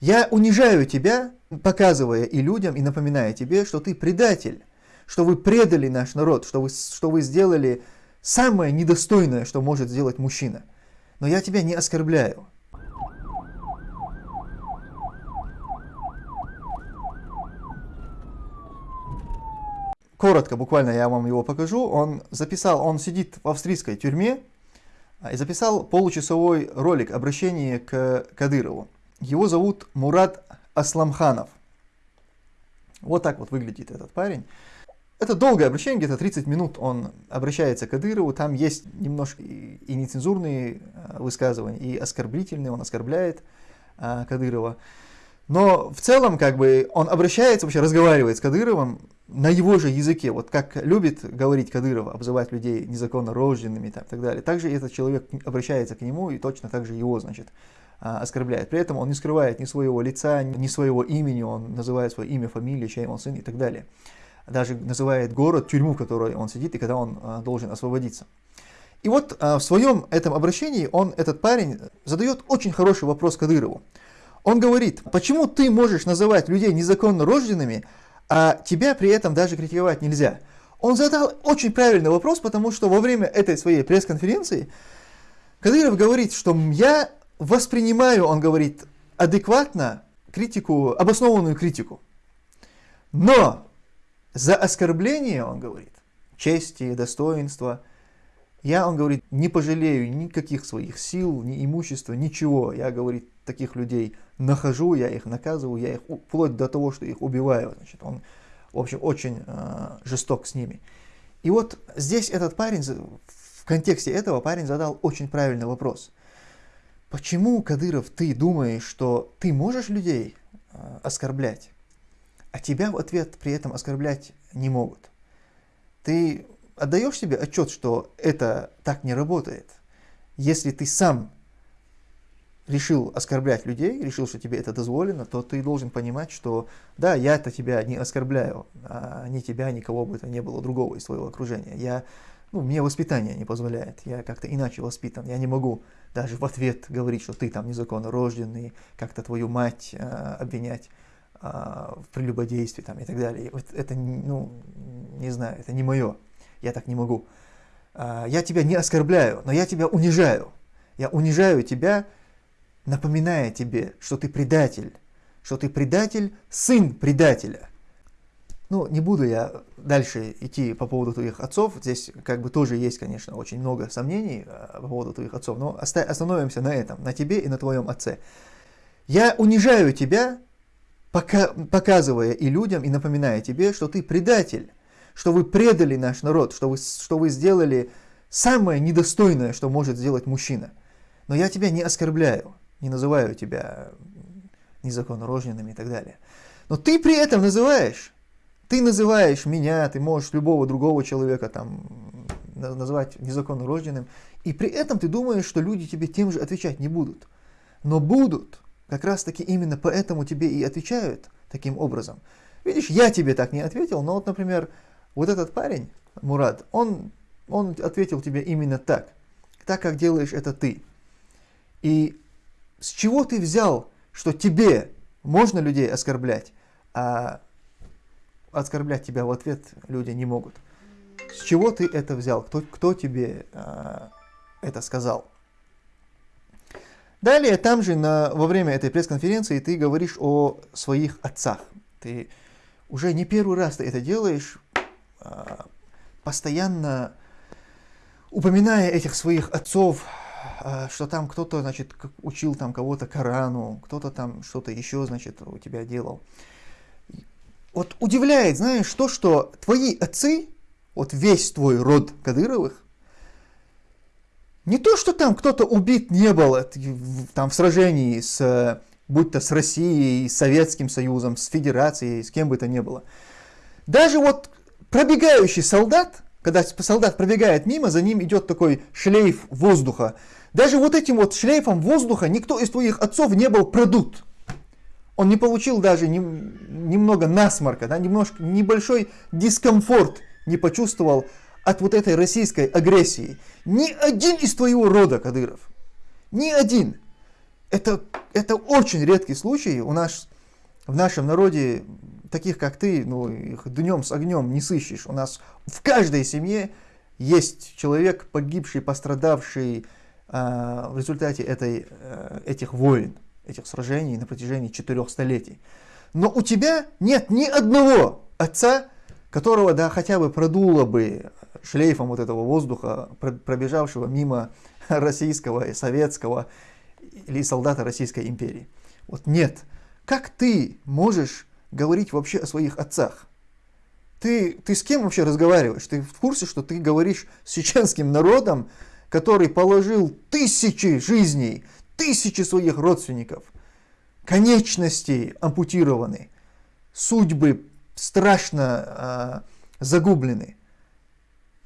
Я унижаю тебя, показывая и людям, и напоминая тебе, что ты предатель, что вы предали наш народ, что вы, что вы сделали самое недостойное, что может сделать мужчина. Но я тебя не оскорбляю. Коротко, буквально я вам его покажу. Он записал, он сидит в австрийской тюрьме а, и записал получасовой ролик обращение к Кадырову. Его зовут Мурат Асламханов. Вот так вот выглядит этот парень. Это долгое обращение, где-то 30 минут он обращается к Кадырову, там есть немножко и нецензурные а, высказывания, и оскорбительные, он оскорбляет а, Кадырова. Но в целом, как бы, он обращается, вообще разговаривает с Кадыровым на его же языке. Вот как любит говорить Кадыров, обзывать людей незаконно рожденными и так, так далее. Также этот человек обращается к нему и точно так же его, значит, оскорбляет. При этом он не скрывает ни своего лица, ни своего имени, он называет свое имя, фамилию, чей он сын и так далее даже называет город, тюрьму, в которой он сидит и когда он а, должен освободиться. И вот а, в своем этом обращении он, этот парень, задает очень хороший вопрос Кадырову. Он говорит, почему ты можешь называть людей незаконно рожденными, а тебя при этом даже критиковать нельзя? Он задал очень правильный вопрос, потому что во время этой своей пресс-конференции Кадыров говорит, что я воспринимаю, он говорит, адекватно критику, обоснованную критику. Но за оскорбление, он говорит, чести, достоинства, я, он говорит, не пожалею никаких своих сил, ни имущества, ничего. Я, говорит, таких людей нахожу, я их наказываю, я их вплоть до того, что их убиваю. Значит, он, в общем, очень э, жесток с ними. И вот здесь этот парень, в контексте этого парень задал очень правильный вопрос. Почему, Кадыров, ты думаешь, что ты можешь людей э, оскорблять? а тебя в ответ при этом оскорблять не могут. Ты отдаешь себе отчет, что это так не работает. Если ты сам решил оскорблять людей, решил, что тебе это дозволено, то ты должен понимать, что да, я это тебя не оскорбляю, а ни тебя, никого бы это не было другого из своего окружения. Я, ну, мне воспитание не позволяет, я как-то иначе воспитан, я не могу даже в ответ говорить, что ты там незаконно рожденный, как-то твою мать э, обвинять. А, в прелюбодействе там, и так далее. Вот это, ну, не знаю, это не мое. Я так не могу. А, я тебя не оскорбляю, но я тебя унижаю. Я унижаю тебя, напоминая тебе, что ты предатель, что ты предатель, сын предателя. Ну, не буду я дальше идти по поводу твоих отцов. Здесь как бы тоже есть, конечно, очень много сомнений а, по поводу твоих отцов, но остановимся на этом, на тебе и на твоем отце. Я унижаю тебя, пока, показывая и людям, и напоминая тебе, что ты предатель, что вы предали наш народ, что вы, что вы сделали самое недостойное, что может сделать мужчина. Но я тебя не оскорбляю, не называю тебя незаконнорожденным и так далее. Но ты при этом называешь, ты называешь меня, ты можешь любого другого человека там называть незаконнорожденным, и при этом ты думаешь, что люди тебе тем же отвечать не будут. Но будут. Как раз таки именно поэтому тебе и отвечают таким образом. Видишь, я тебе так не ответил, но вот, например, вот этот парень, Мурат, он, он ответил тебе именно так, так, как делаешь это ты. И с чего ты взял, что тебе можно людей оскорблять, а оскорблять тебя в ответ люди не могут? С чего ты это взял? Кто, кто тебе а, это сказал? Далее, там же на, во время этой пресс-конференции ты говоришь о своих отцах. Ты уже не первый раз ты это делаешь, а, постоянно упоминая этих своих отцов, а, что там кто-то, значит, учил там кого-то Корану, кто-то там что-то еще, значит, у тебя делал. Вот удивляет, знаешь, то, что твои отцы, вот весь твой род Кадыровых, не то, что там кто-то убит не был там, в сражении с, будь то с Россией, с Советским Союзом, с Федерацией, с кем бы то ни было. Даже вот пробегающий солдат, когда солдат пробегает мимо, за ним идет такой шлейф воздуха. Даже вот этим вот шлейфом воздуха никто из твоих отцов не был продут. Он не получил даже ни, немного насморка, да, немножко, небольшой дискомфорт не почувствовал от вот этой российской агрессии. Ни один из твоего рода, Кадыров, ни один это, это очень редкий случай. У нас в нашем народе таких, как ты, ну, их днем с огнем не сыщешь. У нас в каждой семье есть человек, погибший, пострадавший э, в результате этой, э, этих войн, этих сражений на протяжении четырех столетий. Но у тебя нет ни одного отца, которого, да, хотя бы продуло бы шлейфом вот этого воздуха, пробежавшего мимо российского и советского или солдата Российской империи. Вот нет. Как ты можешь говорить вообще о своих отцах? Ты, ты с кем вообще разговариваешь? Ты в курсе, что ты говоришь с чеченским народом, который положил тысячи жизней, тысячи своих родственников, конечности ампутированы, судьбы страшно э, загублены.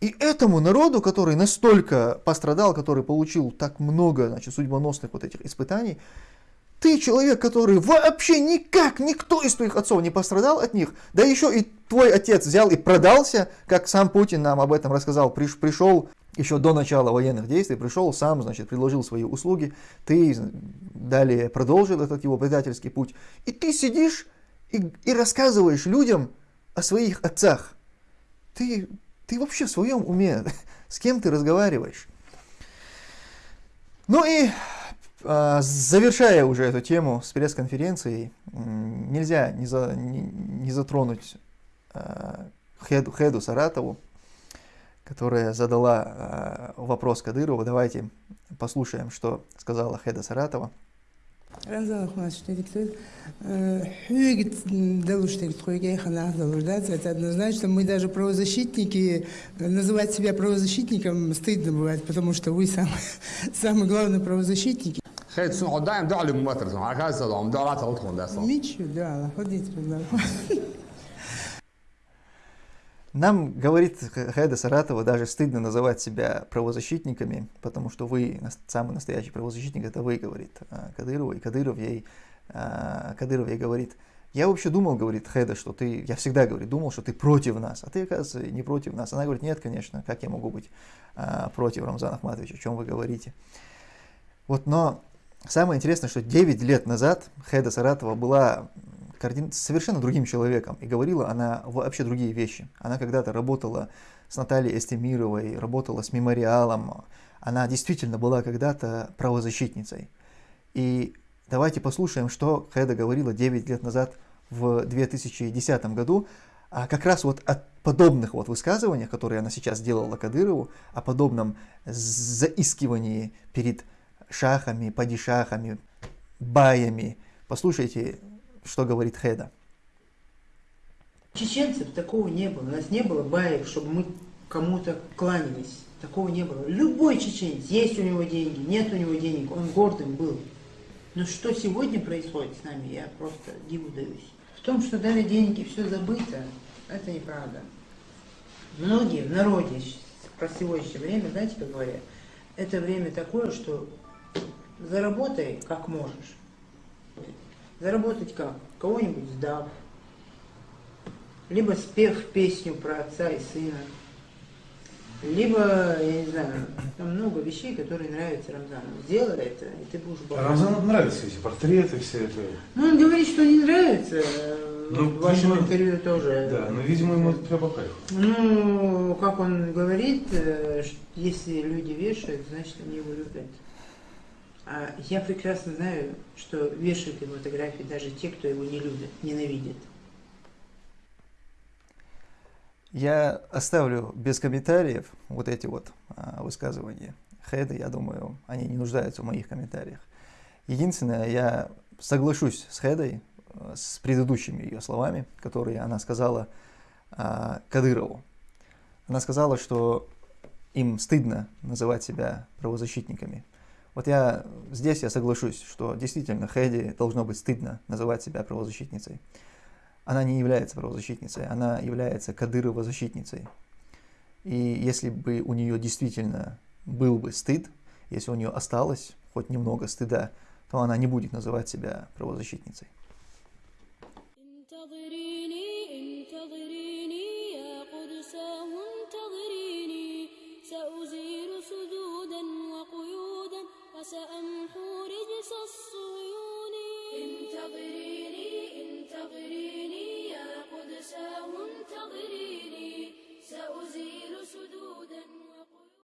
И этому народу, который настолько пострадал, который получил так много значит, судьбоносных вот этих испытаний, ты человек, который вообще никак, никто из твоих отцов не пострадал от них, да еще и твой отец взял и продался, как сам Путин нам об этом рассказал, приш, пришел еще до начала военных действий, пришел сам, значит, предложил свои услуги, ты далее продолжил этот его предательский путь, и ты сидишь и, и рассказываешь людям о своих отцах. Ты ты вообще в своем уме? С кем ты разговариваешь? Ну и а, завершая уже эту тему с пресс-конференцией, нельзя не, за, не, не затронуть а, Хеду, Хеду Саратову, которая задала а, вопрос Кадырову. Давайте послушаем, что сказала Хеда Саратова. Рамзан Ахматович диктует. Хюгит Далуштик Это однозначно. Мы даже правозащитники, называть себя правозащитником стыдно бывает, потому что вы самый, самый главный правозащитник. Ничего, да, ходите, нам, говорит Хайда Саратова, даже стыдно называть себя правозащитниками, потому что вы, самый настоящий правозащитник, это вы, говорит а, Кадырова. И Кадыров ей, а, Кадыров ей говорит, я вообще думал, говорит Хеда, что ты, я всегда, говорит, думал, что ты против нас, а ты, оказывается, не против нас. Она говорит, нет, конечно, как я могу быть а, против Рамзана Ахматовича, о чем вы говорите. Вот, но самое интересное, что 9 лет назад Хеда Саратова была координ... совершенно другим человеком. И говорила она вообще другие вещи. Она когда-то работала с Натальей Эстемировой, работала с мемориалом. Она действительно была когда-то правозащитницей. И давайте послушаем, что Хеда говорила 9 лет назад в 2010 году, а как раз вот о подобных вот высказываниях, которые она сейчас делала Кадырову, о подобном заискивании перед шахами, падишахами, баями. Послушайте что говорит Хеда. Чеченцев такого не было. У нас не было баек, чтобы мы кому-то кланялись. Такого не было. Любой чеченец, есть у него деньги, нет у него денег, он гордым был. Но что сегодня происходит с нами, я просто диву даюсь. В том, что дали деньги, все забыто, это неправда. Многие в народе про сегодняшнее время, знаете, как говорят, это время такое, что заработай как можешь. Заработать как? Кого-нибудь сдав, либо спев песню про отца и сына, либо, я не знаю, там много вещей, которые нравятся Рамзану. Сделай это, и ты будешь богат. Рамзану нравятся эти портреты, все это. Ну, он говорит, что не нравится. Ну, в вашем видимо, интервью тоже. Да, но, видимо, ему это по кайфу. Ну, как он говорит, э, если люди вешают, значит, они его любят. А я прекрасно знаю, что вешают его фотографии даже те, кто его не любит, ненавидит. Я оставлю без комментариев вот эти вот а, высказывания Хеда, я думаю, они не нуждаются в моих комментариях. Единственное, я соглашусь с Хедой, а, с предыдущими ее словами, которые она сказала Кадырову. Она сказала, что им стыдно называть себя правозащитниками. Вот я здесь я соглашусь, что действительно Хэдди должно быть стыдно называть себя правозащитницей. Она не является правозащитницей, она является Кадырова-защитницей. И если бы у нее действительно был бы стыд, если у нее осталось хоть немного стыда, то она не будет называть себя правозащитницей.